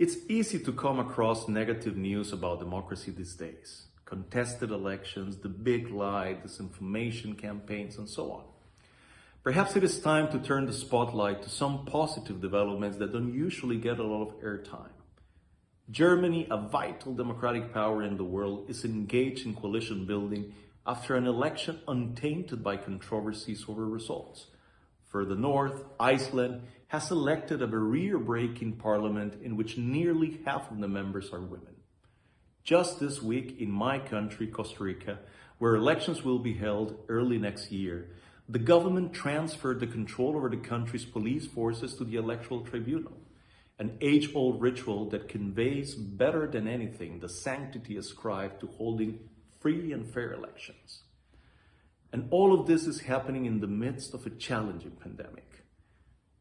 It's easy to come across negative news about democracy these days. Contested elections, the big lie, disinformation campaigns, and so on. Perhaps it is time to turn the spotlight to some positive developments that don't usually get a lot of airtime. Germany, a vital democratic power in the world, is engaged in coalition building after an election untainted by controversies over results. Further north, Iceland has elected a barrier-breaking parliament in which nearly half of the members are women. Just this week in my country, Costa Rica, where elections will be held early next year, the government transferred the control over the country's police forces to the Electoral Tribunal, an age-old ritual that conveys better than anything the sanctity ascribed to holding free and fair elections. And all of this is happening in the midst of a challenging pandemic.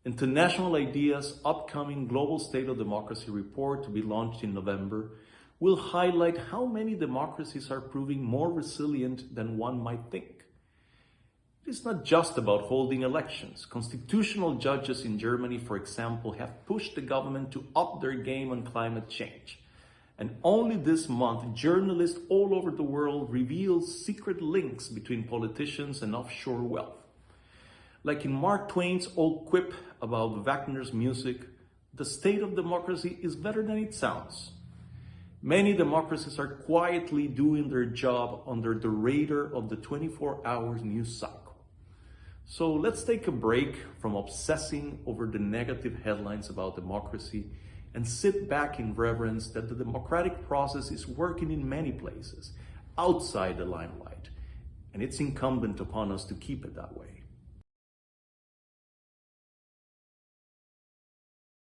International IDEA's upcoming Global State of Democracy report to be launched in November will highlight how many democracies are proving more resilient than one might think. It is not just about holding elections. Constitutional judges in Germany, for example, have pushed the government to up their game on climate change. And only this month, journalists all over the world revealed secret links between politicians and offshore wealth. Like in Mark Twain's old quip about Wagner's music, the state of democracy is better than it sounds. Many democracies are quietly doing their job under the radar of the 24-hour news cycle. So let's take a break from obsessing over the negative headlines about democracy and sit back in reverence that the democratic process is working in many places outside the limelight, and it's incumbent upon us to keep it that way.